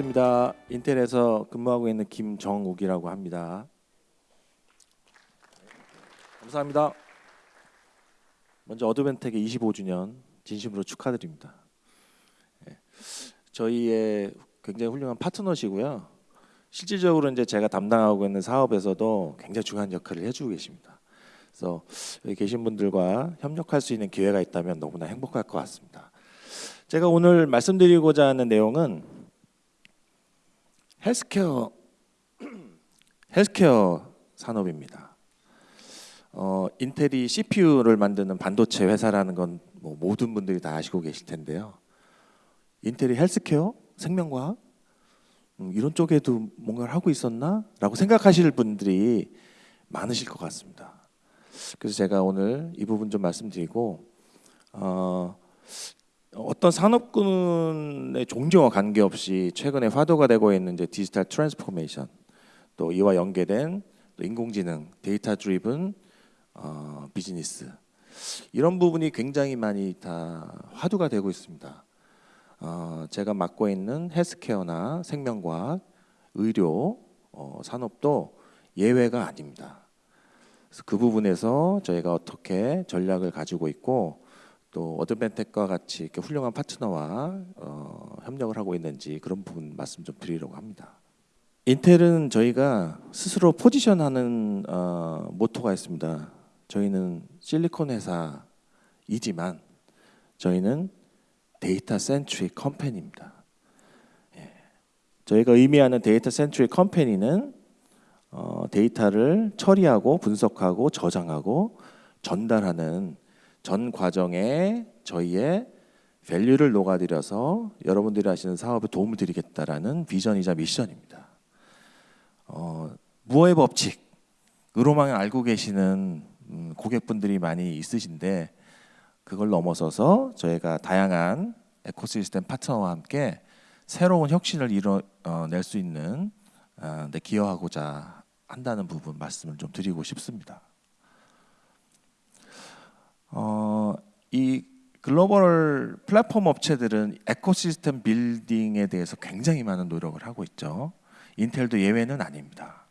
반갑습니다. 인텔에서 근무하고 있는 김정욱이라고 합니다. 감사합니다. 먼저 어드벤텍의 25주년 진심으로 축하드립니다. 예, 저희의 굉장히 훌륭한 파트너시고요. 실질적으로 이제 제가 담당하고 있는 사업에서도 굉장히 중요한 역할을 해주고 계십니다. 그래서 여기 계신 분들과 협력할 수 있는 기회가 있다면 너무나 행복할 것 같습니다. 제가 오늘 말씀드리고자 하는 내용은 healthcare healthcare 산업입니다. 어, 인텔이 CPU를 만드는 반도체 회사라는 건 뭐 모든 분들이 다 아시고 계실 텐데요. 인텔이 헬스케어, 생명과학 음, 이런 쪽에도 뭔가를 하고 있었나라고 생각하실 분들이 많으실 것 같습니다. 그래서 제가 오늘 이 부분 좀 말씀드리고 어, 어떤 산업군의 종류와 관계없이 최근에 화두가 되고 있는 이제 digital transformation 또 이와 연계된 또 인공지능 data driven 어, 비즈니스 이런 부분이 굉장히 많이 다 화두가 되고 있습니다. 어, 제가 맡고 있는 healthcare나 생명과학, 의료 어, 산업도 예외가 아닙니다. 그래서 그 부분에서 저희가 어떻게 전략을 가지고 있고 또 어드밴텍과 같이 이렇게 훌륭한 파트너와 어, 협력을 하고 있는지 그런 부분 말씀 좀 드리려고 합니다. 인텔은 저희가 스스로 position하는 어, 모토가 있습니다. 저희는 실리콘 회사이지만 저희는 data centric company입니다. 예. 저희가 의미하는 data centric company는 어, 데이터를 처리하고 분석하고 저장하고 전달하는 전 과정에 저희의 밸류를 녹아들여서 여러분들이 하시는 사업에 도움을 드리겠다라는 비전이자 미션입니다. 어, 무어의 법칙으로만 알고 계시는 음, 고객분들이 많이 있으신데 그걸 넘어서서 저희가 다양한 에코시스템 파트너와 함께 새로운 혁신을 이뤄낼 수 있는 어, 데 기여하고자 한다는 부분 말씀을 좀 드리고 싶습니다. 어, 이 글로벌 플랫폼 업체들은 ecosystem building에 대해서 굉장히 많은 노력을 하고 있죠. 인텔도 예외는 아닙니다.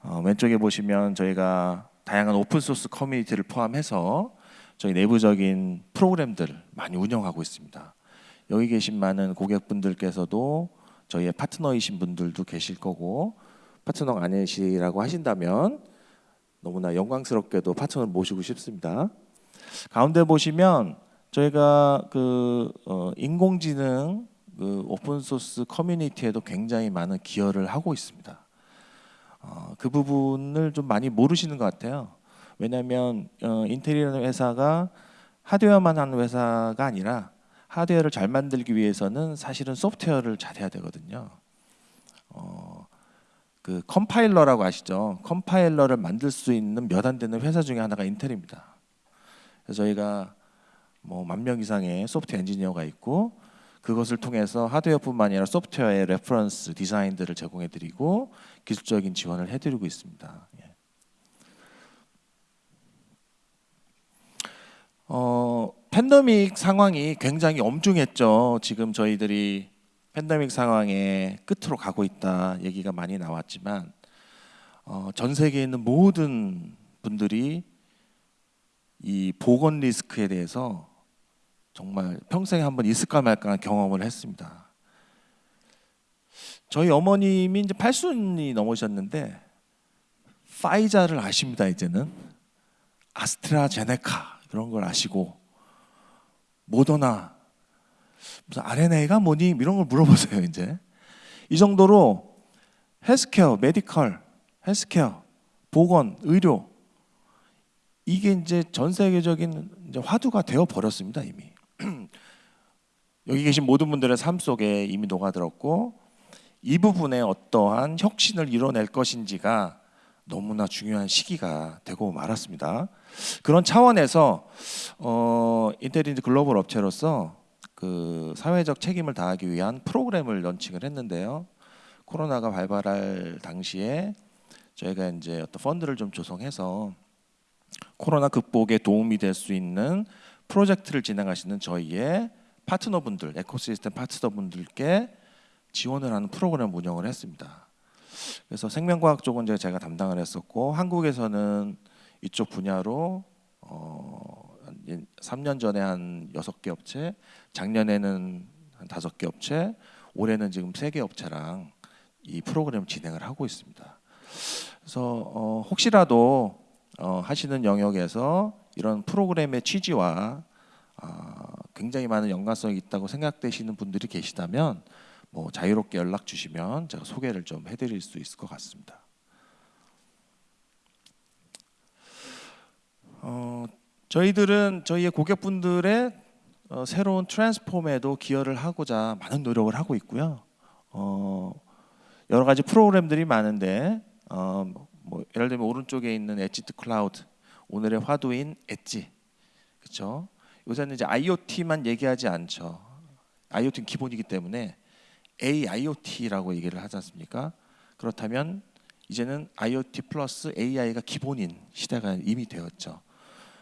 어, 왼쪽에 보시면 저희가 다양한 open source community를 포함해서 저희 내부적인 프로그램들 많이 운영하고 있습니다. 여기 계신 많은 고객분들께서도 저희의 파트너이신 분들도 계실 거고 파트너가 아니시라고 하신다면 너무나 영광스럽게도 파트너를 모시고 싶습니다. 가운데 보시면 저희가 그 어, 인공지능 그 open source community에도 굉장히 많은 기여를 하고 있습니다. 어, 그 부분을 좀 많이 모르시는 것 같아요. 왜냐하면 어, 인텔이라는 회사가 하드웨어만 하는 회사가 아니라 하드웨어를 잘 만들기 위해서는 사실은 소프트웨어를 잘해야 되거든요. 어, 그 컴파일러라고 아시죠? 컴파일러를 만들 수 있는 몇 안 되는 회사 중에 하나가 인텔입니다. 저희가 뭐 만 명 이상의 소프트웨어 엔지니어가 있고 그것을 통해서 하드웨어뿐만 아니라 소프트웨어의 reference design들을 제공해 드리고 기술적인 지원을 해 드리고 있습니다. 예. 어, 팬데믹 상황이 굉장히 엄중했죠. 지금 저희들이 팬데믹 상황의 끝으로 가고 있다 얘기가 많이 나왔지만 어, 전 세계에 있는 모든 분들이 이 보건 리스크에 대해서 정말 평생에 한 번 있을까 말까 경험을 했습니다. 저희 어머님이 이제 8순이 넘으셨는데 화이자를 아십니다 이제는? 아스트라제네카 그런 걸 아시고 모더나 무슨 RNA가 뭐니? 이런 걸 물어보세요 이제. 이 정도로 healthcare, medical, healthcare, 보건, 의료 이게 이제 전 세계적인 이제 화두가 되어 버렸습니다 이미. 여기 계신 모든 분들의 삶 속에 이미 녹아들었고 이 부분에 어떠한 혁신을 이뤄낼 것인지가 너무나 중요한 시기가 되고 말았습니다. 그런 차원에서 어, 인텔리전 글로벌 업체로서 그 사회적 책임을 다하기 위한 프로그램을 런칭을 했는데요. 코로나가 발발할 당시에 저희가 이제 어떤 펀드를 좀 조성해서 코로나 극복에 도움이 될 수 있는 프로젝트를 진행하시는 저희의 파트너분들, 에코시스템 파트너분들께 지원을 하는 프로그램 운영을 했습니다. 그래서 생명과학 쪽은 제가 담당을 했었고 한국에서는 이쪽 분야로 어, 3년 전에 한 여섯 개 업체, 작년에는 한 다섯 개 업체, 올해는 지금 세개 업체랑 이 프로그램 진행을 하고 있습니다. 그래서 어, 혹시라도 어, 하시는 영역에서 이런 프로그램의 취지와 아, 굉장히 많은 연관성이 있다고 생각되시는 분들이 계시다면 뭐 자유롭게 연락 주시면 제가 소개를 좀 해드릴 수 있을 것 같습니다. 어, 저희들은 저희의 고객분들의 어, 새로운 transform에도 기여를 하고자 많은 노력을 하고 있고요. 어, 여러 가지 프로그램들이 많은데 어, 뭐 예를 들면 오른쪽에 있는 edge to cloud 오늘의 화두인 엣지 그렇죠? 요새는 이제 IoT만 얘기하지 않죠. IoT는 기본이기 때문에 AIoT라고 얘기를 하지 않습니까? 그렇다면 이제는 IoT 플러스 AI가 기본인 시대가 이미 되었죠.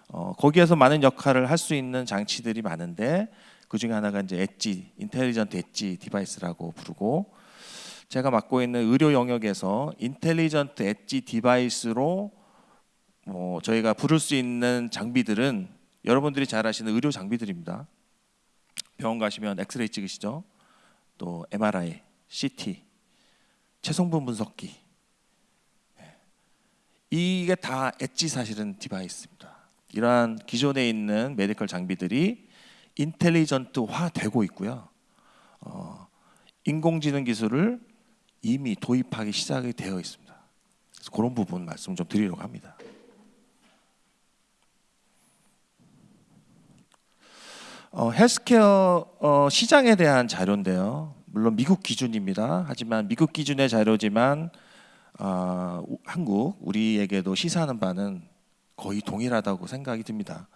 어, 거기에서 많은 역할을 할 수 있는 장치들이 많은데 그 중에 하나가 이제 edge, intelligent edge device라고 부르고 제가 맡고 있는 의료 영역에서 intelligent edge device로 뭐 저희가 부를 수 있는 장비들은 여러분들이 잘 아시는 의료 장비들입니다. 병원 가시면 엑스레이 찍으시죠. 또 MRI, CT, 체성분 분석기. 예. 이게 다 edge 사실은 device입니다. 이러한 기존에 있는 medical 장비들이 intelligent화 되고 있고요. 어, 인공지능 기술을 이미 도입하기 시작이 되어 있습니다. 그래서 그런 부분 말씀 좀 드리려고 합니다. 어, 헬스케어 어, 시장에 대한 자료인데요. 물론 미국 기준입니다. 하지만 미국 기준의 자료지만 어, 한국 우리에게도 시사하는 바는 거의 동일하다고 생각이 듭니다.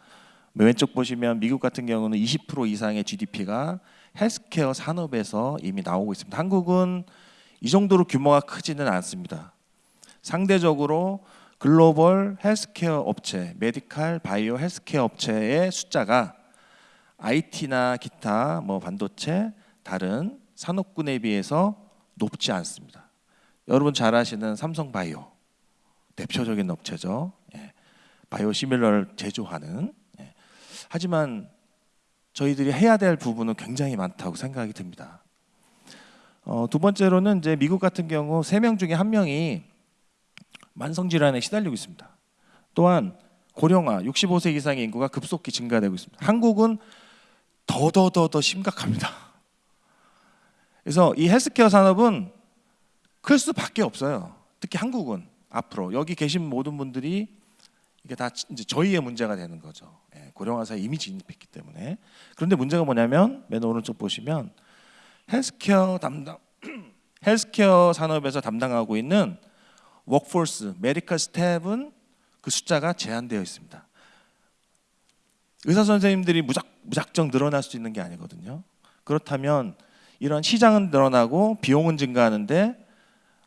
왼쪽 보시면 미국 같은 경우는 20% 이상의 GDP가 헬스케어 산업에서 이미 나오고 있습니다. 한국은 이 정도로 규모가 크지는 않습니다. 상대적으로 글로벌 헬스케어 업체, medical 바이오 헬스케어 업체의 숫자가 IT나 기타 뭐 반도체 다른 산업군에 비해서 높지 않습니다. 여러분 잘 아시는 삼성바이오 대표적인 업체죠. 예. biosimilar를 제조하는. 예. 하지만 저희들이 해야 될 부분은 굉장히 많다고 생각이 듭니다. 어, 두 번째로는 이제 미국 같은 경우 세 명 중에 한 명이 만성 질환에 시달리고 있습니다. 또한 고령화 65세 이상의 인구가 급속히 증가되고 있습니다. 한국은 더더더더 심각합니다. 그래서 이 헬스케어 산업은 클 수밖에 없어요. 특히 한국은 앞으로 여기 계신 모든 분들이 이게 다 이제 저희의 문제가 되는 거죠. 예, 고령화 사회에 이미 진입했기 때문에. 그런데 문제가 뭐냐면 맨 오른쪽 보시면 헬스케어 담당 헬스케어 산업에서 담당하고 있는 workforce medical staff은 그 숫자가 제한되어 있습니다. 의사 선생님들이 무작, 무작정 늘어날 수 있는 게 아니거든요. 그렇다면 이런 시장은 늘어나고 비용은 증가하는데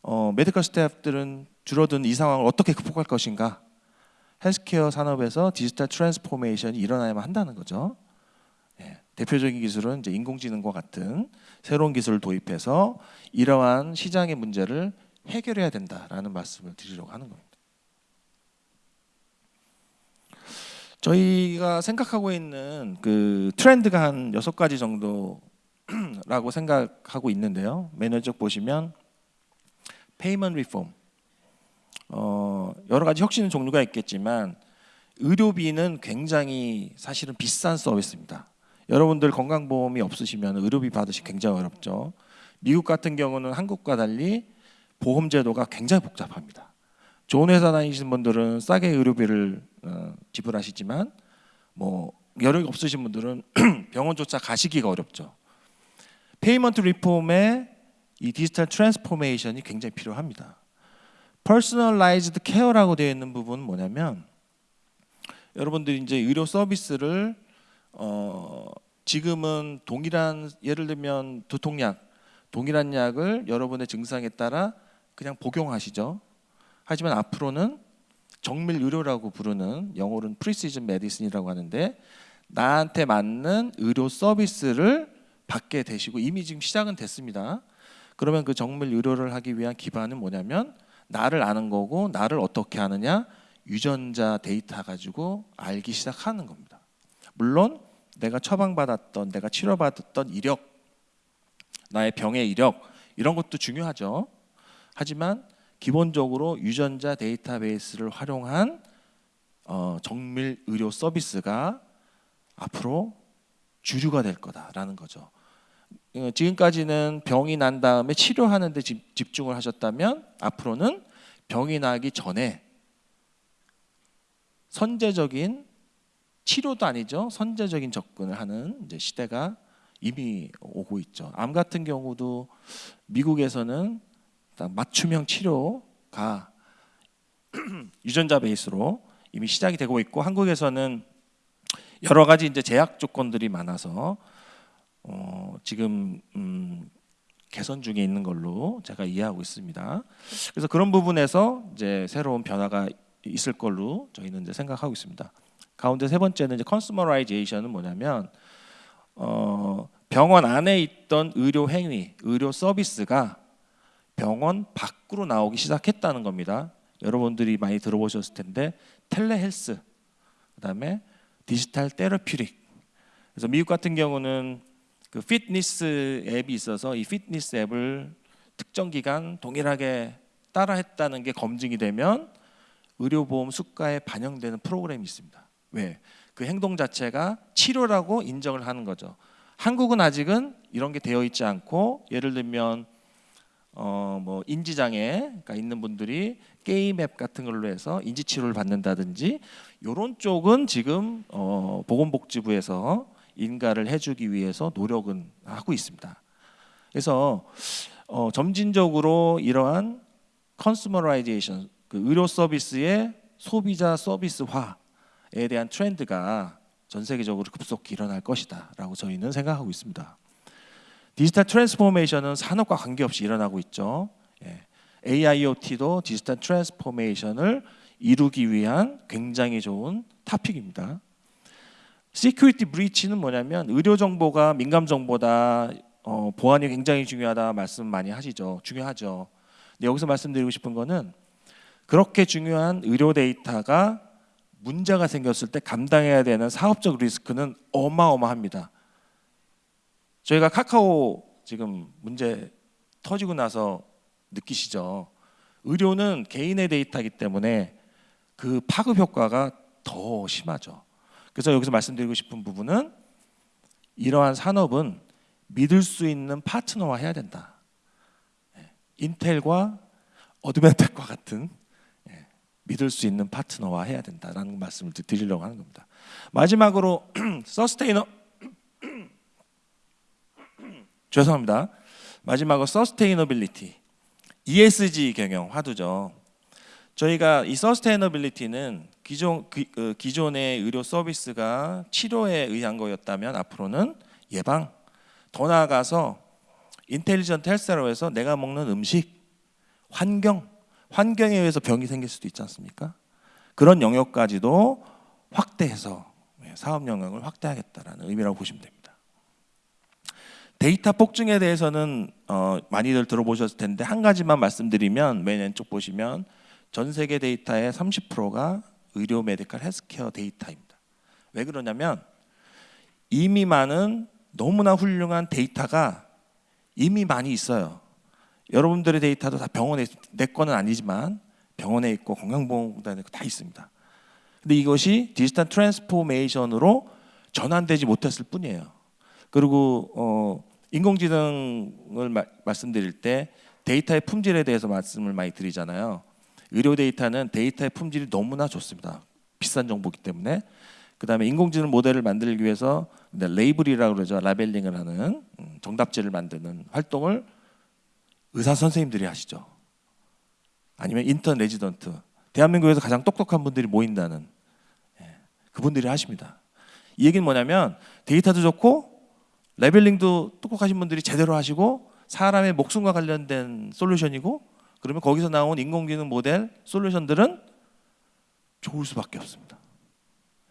어, medical staff들은 줄어든 이 상황을 어떻게 극복할 것인가? 헬스케어 산업에서 digital transformation이 일어나야만 한다는 거죠. 예, 대표적인 기술은 이제 인공지능과 같은 새로운 기술을 도입해서 이러한 시장의 문제를 해결해야 된다라는 말씀을 드리려고 하는 겁니다. 저희가 생각하고 있는 그 트렌드가 한 여섯 가지 정도라고 생각하고 있는데요. 맨 왼쪽 보시면 payment reform 어, 여러 가지 혁신 종류가 있겠지만 의료비는 굉장히 사실은 비싼 서비스입니다. 여러분들 건강보험이 없으시면 의료비 받으시기 굉장히 어렵죠. 미국 같은 경우는 한국과 달리 보험 제도가 굉장히 복잡합니다. 좋은 회사 다니시는 분들은 싸게 의료비를 어, 지불하시지만 뭐 여력이 없으신 분들은 병원조차 가시기가 어렵죠. payment reform의 이 digital transformation이 굉장히 필요합니다. personalized care라고 되어 있는 부분은 뭐냐면 여러분들이 이제 의료 서비스를 어 지금은 동일한 예를 들면 두통약 동일한 약을 여러분의 증상에 따라 그냥 복용하시죠. 하지만 앞으로는 정밀 의료라고 부르는 영어로는 precision medicine이라고 하는데 나한테 맞는 의료 서비스를 받게 되시고 이미 지금 시작은 됐습니다. 그러면 그 정밀 의료를 하기 위한 기반은 뭐냐면 나를 아는 거고 나를 어떻게 아느냐 유전자 데이터 가지고 알기 시작하는 겁니다. 물론 내가 처방받았던 내가 치료받았던 이력 나의 병의 이력 이런 것도 중요하죠. 하지만 기본적으로 유전자 데이터베이스를 활용한 어, 정밀 의료 서비스가 앞으로 주류가 될 거다라는 거죠. 어, 지금까지는 병이 난 다음에 치료하는 데 집중을 하셨다면 앞으로는 병이 나기 전에 선제적인 치료도 아니죠. 선제적인 접근을 하는 시대가 이미 오고 있죠. 암 같은 경우도 미국에서는 맞춤형 치료가 유전자 베이스로 이미 시작이 되고 있고 한국에서는 여러 가지 이제 제약 조건들이 많아서 어, 지금 음, 개선 중에 있는 걸로 제가 이해하고 있습니다. 그래서 그런 부분에서 이제 새로운 변화가 있을 걸로 저희는 이제 생각하고 있습니다. 가운데 세 번째는 이제 consumerization은 뭐냐면 어, 병원 안에 있던 의료 행위, 의료 서비스가 병원 밖으로 나오기 시작했다는 겁니다. 여러분들이 많이 들어보셨을 텐데 telehealth, 그다음에 digital therapeutic. 그래서 미국 같은 경우는 그 피트니스 앱이 있어서 이 피트니스 앱을 특정 기간 동일하게 따라했다는 게 검증이 되면 의료보험 수가에 반영되는 프로그램이 있습니다. 왜? 그 행동 자체가 치료라고 인정을 하는 거죠. 한국은 아직은 이런 게 되어 있지 않고 예를 들면 어 뭐 인지 장애가 있는 분들이 게임 앱 같은 걸로 해서 인지 치료를 받는다든지 요런 쪽은 지금 어 보건복지부에서 인가를 해주기 위해서 노력은 하고 있습니다. 그래서 어 점진적으로 이러한 consumerization 그 의료 서비스의 소비자 서비스화 에 대한 트렌드가 전 세계적으로 급속히 일어날 것이다라고 저희는 생각하고 있습니다. digital transformation은 산업과 관계없이 일어나고 있죠. 예. AIoT도 digital transformation을 이루기 위한 굉장히 좋은 topic입니다. security breach는 뭐냐면 의료 정보가 민감 정보다 어, 보안이 굉장히 중요하다 말씀 많이 하시죠. 중요하죠. 근데 여기서 말씀드리고 싶은 거는 그렇게 중요한 의료 데이터가 문제가 생겼을 때 감당해야 되는 사업적 리스크는 어마어마합니다. 저희가 카카오 지금 문제 터지고 나서 느끼시죠. 의료는 개인의 데이터이기 때문에 그 파급 효과가 더 심하죠. 그래서 여기서 말씀드리고 싶은 부분은 이러한 산업은 믿을 수 있는 파트너와 해야 된다. 예, 인텔과 어드밴텍과 같은 예, 믿을 수 있는 파트너와 해야 된다라는 말씀을 드리려고 하는 겁니다. 마지막으로 sustaina- 죄송합니다. 마지막으로 sustainability ESG 경영 화두죠. 저희가 이 sustainability는 기존 기, 그, 기존의 의료 서비스가 치료에 의한 거였다면 앞으로는 예방 더 나아가서 intelligent health라고 해서 내가 먹는 음식 환경 환경에 의해서 병이 생길 수도 있지 않습니까? 그런 영역까지도 확대해서 예, 사업 영역을 확대하겠다라는 의미라고 보시면 됩니다. 데이터 폭증에 대해서는 어, 많이들 들어보셨을 텐데 한 가지만 말씀드리면 맨 왼쪽 보시면 전 세계 데이터의 30%가 의료 medical healthcare 데이터입니다. 왜 그러냐면 이미 많은 너무나 훌륭한 데이터가 이미 많이 있어요. 여러분들의 데이터도 다 병원에 내 거는 아니지만 병원에 있고 건강보험공단에 있고 다 있습니다. 근데 이것이 digital transformation으로 전환되지 못했을 뿐이에요. 그리고 어, 인공지능을 마, 말씀드릴 때 데이터의 품질에 대해서 말씀을 많이 드리잖아요. 의료 데이터는 데이터의 품질이 너무나 좋습니다. 비싼 정보기 때문에 그다음에 인공지능 모델을 만들기 위해서 label이라고 그러죠. labeling을 하는 음, 정답지를 만드는 활동을 의사 선생님들이 하시죠. 아니면 인턴 레지던트 대한민국에서 가장 똑똑한 분들이 모인다는 예, 그분들이 하십니다. 이 얘기는 뭐냐면 데이터도 좋고 labeling도 똑똑하신 분들이 제대로 하시고 사람의 목숨과 관련된 솔루션이고 그러면 거기서 나온 인공지능 모델 솔루션들은 좋을 수밖에 없습니다.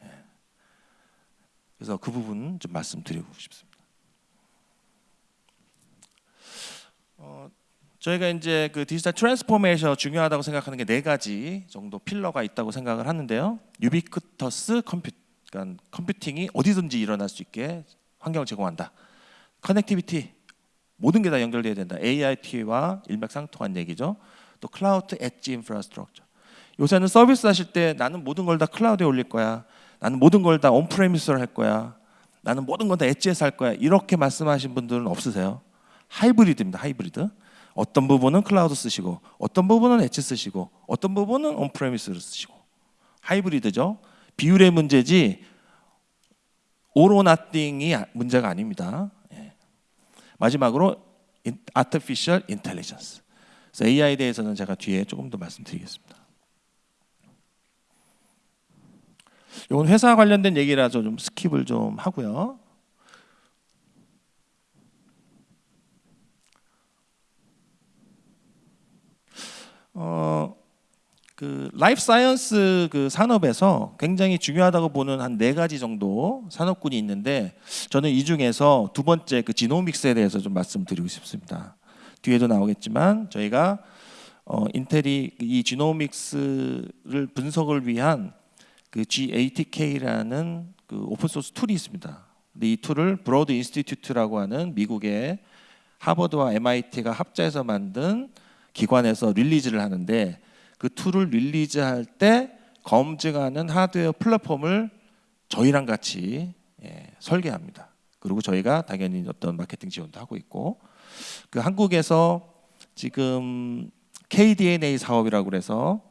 예. 그래서 그 부분 좀 말씀드리고 싶습니다. 어, 저희가 이제 그 digital transformation 중요하다고 생각하는 게 네 가지 정도 pillar가 있다고 생각을 하는데요. 유비쿼터스 컴퓨 그러니까 컴퓨팅이 어디든지 일어날 수 있게 환경을 제공한다. connectivity 모든 게 다 연결돼야 된다. AIoT와 일맥상통한 얘기죠. 또 cloud edge infrastructure. 요새는 서비스 하실 때 나는 모든 걸 다 클라우드에 올릴 거야. 나는 모든 걸 다 on-premise로 할 거야. 나는 모든 건 다 edge에서 할 거야. 이렇게 말씀하신 분들은 없으세요? 하이브리드입니다. 하이브리드. 어떤 부분은 클라우드 쓰시고 어떤 부분은 엣지 쓰시고 어떤 부분은 on-premise를 쓰시고 하이브리드죠. 비율의 문제지 all or nothing이 문제가 아닙니다. 예. 마지막으로 artificial intelligence. 그래서 AI에 대해서는 제가 뒤에 조금 더 말씀드리겠습니다. 이건 회사 관련된 얘기라서 좀 skip을 좀 하고요. 어, 그 life science 그 산업에서 굉장히 중요하다고 보는 한 네 가지 정도 산업군이 있는데 저는 이 중에서 두 번째 그 genomics에 대해서 좀 말씀드리고 싶습니다. 뒤에도 나오겠지만 저희가 어, 인텔이 이 genomics를 분석을 위한 그 GATK라는 그 open source tool이 있습니다. 근데 이 tool을 Broad Institute라고 하는 미국의 하버드와 MIT가 합자해서 만든 기관에서 release를 하는데 그 tool을 release할 때 검증하는 하드웨어 플랫폼을 저희랑 같이 예, 설계합니다. 그리고 저희가 당연히 어떤 마케팅 지원도 하고 있고 그 한국에서 지금 KDNA 사업이라고 그래서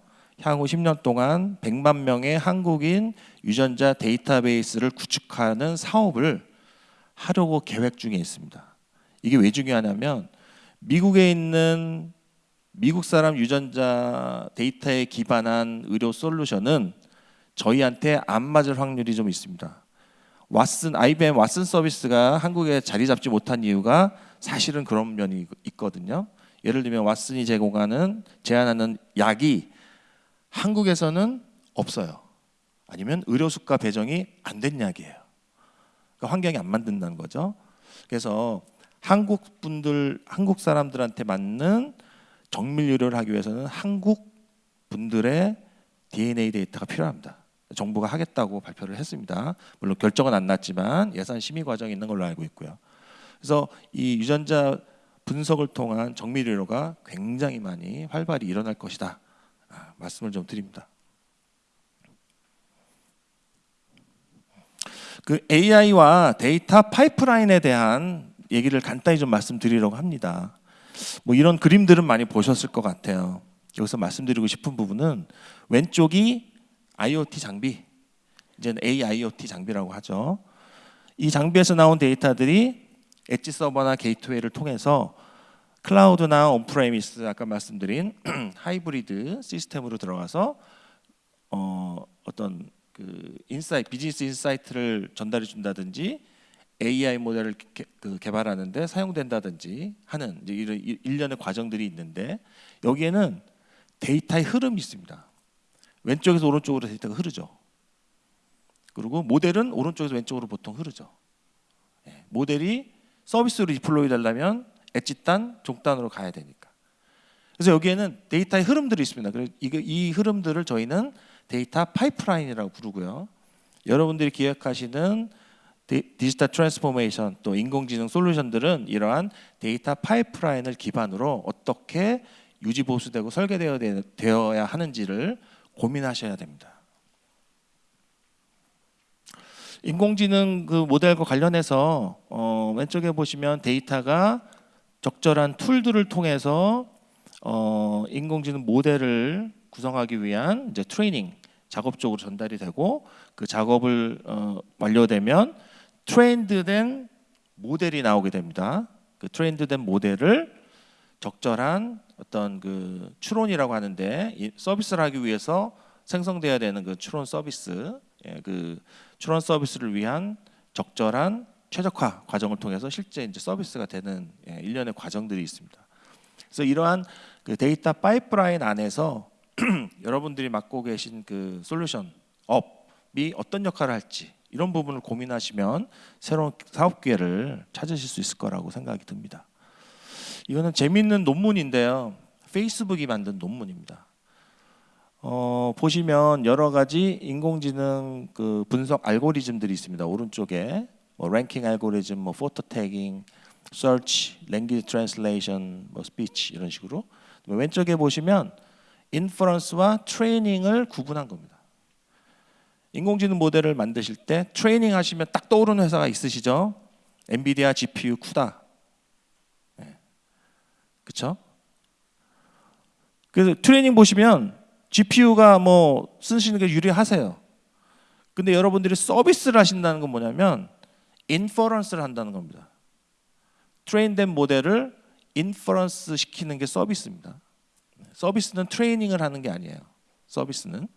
향후 10년 동안 100만 명의 한국인 유전자 데이터베이스를 구축하는 사업을 하려고 계획 중에 있습니다. 이게 왜 중요하냐면 미국에 있는 미국 사람 유전자 데이터에 기반한 의료 솔루션은 저희한테 안 맞을 확률이 좀 있습니다. 왓슨 IBM 왓슨 서비스가 한국에 자리 잡지 못한 이유가 사실은 그런 면이 있거든요. 예를 들면 왓슨이 제공하는 제안하는 약이 한국에서는 없어요. 아니면 의료 수가 배정이 안 된 약이에요. 그러니까 환경이 안 만든다는 거죠. 그래서 한국 분들 한국 사람들한테 맞는 정밀 의료를 하기 위해서는 한국 분들의 DNA 데이터가 필요합니다. 정부가 하겠다고 발표를 했습니다. 물론 결정은 안 났지만 예산 심의 과정이 있는 걸로 알고 있고요. 그래서 이 유전자 분석을 통한 정밀 의료가 굉장히 많이 활발히 일어날 것이다. 아, 말씀을 좀 드립니다. 그 AI와 데이터 pipeline에 대한 얘기를 간단히 좀 말씀드리려고 합니다. 뭐 이런 그림들은 많이 보셨을 것 같아요. 여기서 말씀드리고 싶은 부분은 왼쪽이 IoT 장비, 이제는 AIoT 장비라고 하죠. 이 장비에서 나온 데이터들이 edge 서버나 gateway를 통해서 클라우드나 on-premise 아까 말씀드린 하이브리드 시스템으로 들어가서 어, 어떤 그 insight business insight를 전달해 준다든지 AI 모델을 개, 그 개발하는데 사용된다든지 하는 이런 일련의 과정들이 있는데 여기에는 데이터의 흐름이 있습니다. 왼쪽에서 오른쪽으로 데이터가 흐르죠. 그리고 모델은 오른쪽에서 왼쪽으로 보통 흐르죠. 예, 모델이 서비스로 deploy 되려면 엣지단, 종단으로 가야 되니까. 그래서 여기에는 데이터의 흐름들이 있습니다. 그래서 이 흐름들을 저희는 데이터 pipeline이라고 부르고요. 여러분들이 기획하시는 digital transformation 또 인공지능 솔루션들은 이러한 데이터 pipeline을 기반으로 어떻게 유지 보수되고 설계되어야 하는지를 고민하셔야 됩니다. 인공지능 그 모델과 관련해서 어, 왼쪽에 보시면 데이터가 적절한 tool들을 통해서 어, 인공지능 모델을 구성하기 위한 이제 트레이닝 작업 쪽으로 전달이 되고 그 작업을 어, 완료되면 trained된 모델이 나오게 됩니다. 그 trained된 모델을 적절한 어떤 그 추론이라고 하는데 서비스를 하기 위해서 생성돼야 되는 그 추론 서비스, 예, 그 추론 서비스를 위한 적절한 최적화 과정을 통해서 실제 이제 서비스가 되는 예, 일련의 과정들이 있습니다. 그래서 이러한 그 데이터 파이프라인 안에서 여러분들이 맡고 계신 그 솔루션 업이 어떤 역할을 할지 이런 부분을 고민하시면 새로운 사업 기회를 찾으실 수 있을 거라고 생각이 듭니다. 이거는 재밌는 논문인데요. 페이스북이 만든 논문입니다. 어, 보시면 여러 가지 인공지능 그 분석 알고리즘들이 있습니다. 오른쪽에 뭐 랭킹 알고리즘, 뭐 photo tagging, search, language 뭐 speech 이런 식으로 왼쪽에 보시면 inference와 트레이닝을 구분한 겁니다. 인공지능 모델을 만드실 때 트레이닝 하시면 딱 떠오르는 회사가 있으시죠? 엔비디아 GPU CUDA. 네. 그렇죠? 그래서 트레이닝 보시면 GPU가 뭐 쓰시는 게 유리하세요. 근데 여러분들이 서비스를 하신다는 건 뭐냐면 inference를 한다는 겁니다. train된 모델을 inference 시키는 게 서비스입니다. 서비스는 트레이닝을 하는 게 아니에요. 서비스는.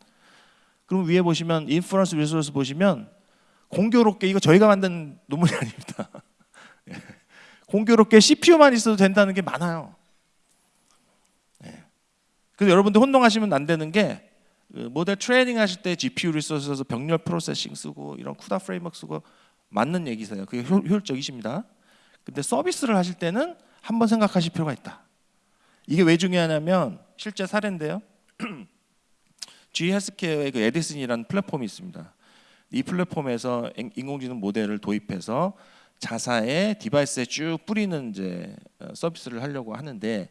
그럼 위에 보시면 inference resource 보시면 공교롭게 이거 저희가 만든 논문이 아닙니다. 예. 공교롭게 CPU만 있어도 된다는 게 많아요. 그래서 여러분들 혼동하시면 안 되는 게그 모델 트레이닝 하실 때 GPU resource에서 병렬 processing 쓰고 이런 CUDA framework 쓰고 맞는 얘기세요. 그게 효, 효율적이십니다. 근데 서비스를 하실 때는 한번 생각하실 필요가 있다. 이게 왜 중요하냐면 실제 사례인데요. GE 헬스케어의 그 에디슨이라는 플랫폼이 있습니다. 이 플랫폼에서 인공지능 모델을 도입해서 자사의 device에 쭉 뿌리는 이제 어, 서비스를 하려고 하는데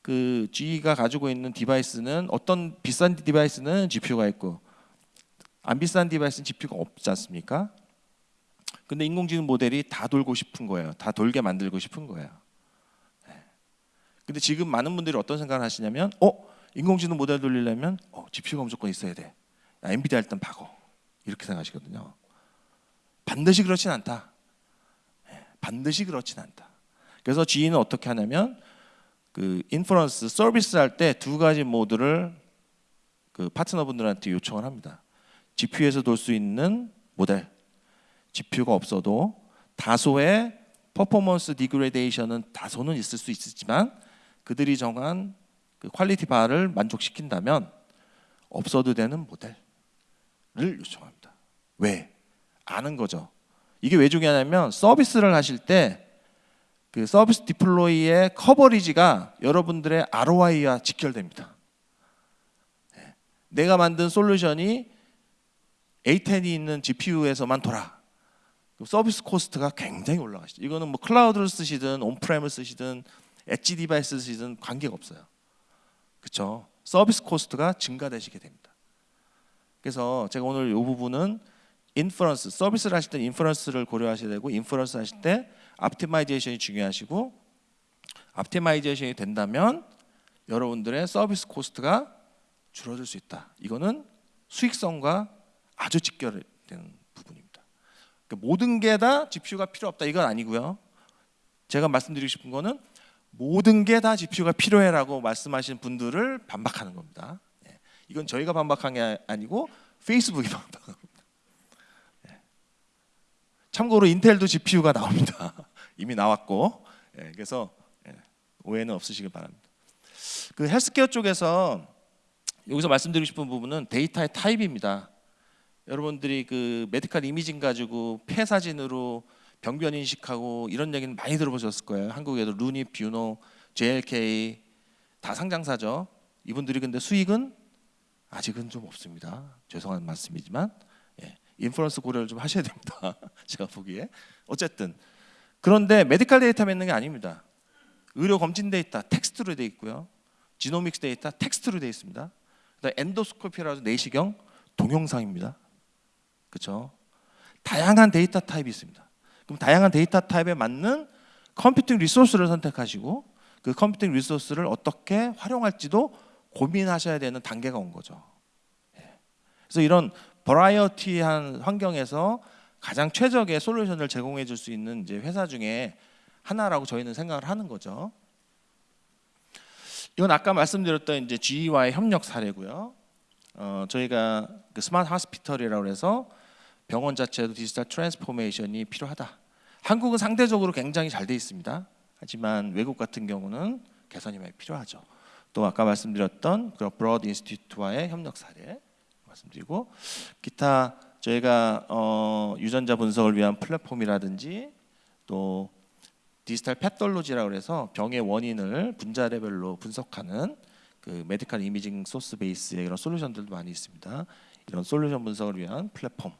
그 GE가 가지고 있는 device는 어떤 비싼 device는 GPU가 있고 안 비싼 device는 GPU가 없지 않습니까? 근데 인공지능 모델이 다 돌고 싶은 거예요. 다 돌게 만들고 싶은 거예요. 네. 근데 지금 많은 분들이 어떤 생각을 하시냐면, 어 인공지능 모델 돌리려면 어, GPU가 무조건 있어야 돼. 야, 엔비디아 일단 박어. 이렇게 생각하시거든요. 반드시 그렇진 않다. 네. 반드시 그렇진 않다. 그래서 GE는 어떻게 하냐면 그 inference 서비스 할 때 두 가지 모드를 그 파트너분들한테 요청을 합니다. GPU에서 돌 수 있는 모델, GPU가 없어도 다소의 performance degradation은 다소는 있을 수 있지만 그들이 정한 그 quality bar를 만족시킨다면 없어도 되는 모델을 요청합니다. 왜? 아는 거죠. 이게 왜 중요하냐면 서비스를 하실 때 그 서비스 deploy의 coverage가 여러분들의 ROI와 직결됩니다. 네. 내가 만든 솔루션이 A10이 있는 GPU에서만 돌아. 서비스 cost가 굉장히 올라가시죠. 이거는 뭐 클라우드를 쓰시든 on-prem을 쓰시든 edge device 쓰시든 관계가 없어요. 그렇죠? 서비스 cost가 증가되시게 됩니다. 그래서 제가 오늘 이 부분은 inference 서비스를 하실 때 inference를 고려하셔야 되고 inference 하실 때 optimization이 중요하시고 optimization이 된다면 여러분들의 서비스 cost가 줄어들 수 있다. 이거는 수익성과 아주 직결되는 부분입니다. 그러니까 모든 게 다 GPU가 필요 없다 이건 아니고요. 제가 말씀드리고 싶은 거는 모든 게 다 GPU가 필요해라고 말씀하신 분들을 반박하는 겁니다. 예. 이건 저희가 반박한 게 아니고 페이스북이 반박한 겁니다. 참고로 인텔도 GPU가 나옵니다. 이미 나왔고 예, 그래서 예, 오해는 없으시길 바랍니다. 그 헬스케어 쪽에서 여기서 말씀드리고 싶은 부분은 데이터의 타입입니다. 여러분들이 그 medical imaging 가지고 폐 사진으로 병변 인식하고 이런 얘기는 많이 들어보셨을 거예요. 한국에도 루닛, 뷰노, JLK 다 상장사죠. 이분들이 근데 수익은 아직은 좀 없습니다. 죄송한 말씀이지만 inference 고려를 좀 하셔야 됩니다. 제가 보기에. 어쨌든 그런데 medical 데이터 맺는 게 아닙니다. 의료 검진 데이터 텍스트로 돼 있고요. genomics 데이터 텍스트로 돼 있습니다. 그다음 endoscopy라고 내시경 동영상입니다. 그렇죠? 다양한 데이터 타입이 있습니다. 그럼 다양한 데이터 타입에 맞는 computing resource를 선택하시고 그 computing resource를 어떻게 활용할지도 고민하셔야 되는 단계가 온 거죠. 예. 그래서 이런 variety한 환경에서 가장 최적의 솔루션을 제공해 줄 수 있는 이제 회사 중에 하나라고 저희는 생각을 하는 거죠. 이건 아까 말씀드렸던 이제 GE와의 협력 사례고요. 어, 저희가 그 smart hospital이라고 해서 병원 자체도 digital transformation이 필요하다. 한국은 상대적으로 굉장히 잘 돼 있습니다. 하지만 외국 같은 경우는 개선이 많이 필요하죠. 또 아까 말씀드렸던 그 Broad Institute와의 협력 사례 말씀드리고 기타 저희가 어, 유전자 분석을 위한 플랫폼이라든지 또 디지털 pathology라고 해서 병의 원인을 분자 레벨로 분석하는 그 medical imaging source base의 이런 솔루션들도 많이 있습니다. 이런 솔루션 분석을 위한 플랫폼, 어,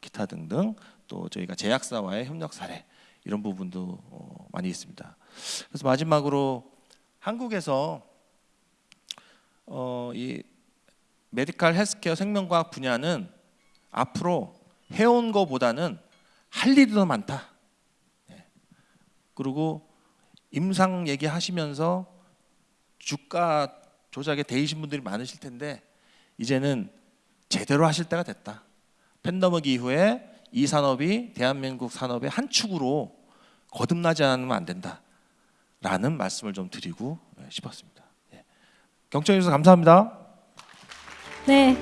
기타 등등 또 저희가 제약사와의 협력 사례 이런 부분도 어, 많이 있습니다. 그래서 마지막으로 한국에서 어, 이 medical 헬스케어 생명과학 분야는 앞으로 해온 거보다는 할 일이 더 많다. 예. 그리고 임상 얘기하시면서 주가 조작에 대이신 분들이 많으실 텐데 이제는 제대로 하실 때가 됐다. 팬데믹 이후에 이 산업이 대한민국 산업의 한 축으로 거듭나지 않으면 안 된다라는 말씀을 좀 드리고 예, 싶었습니다. 예. 경청해 주셔서 감사합니다. 네,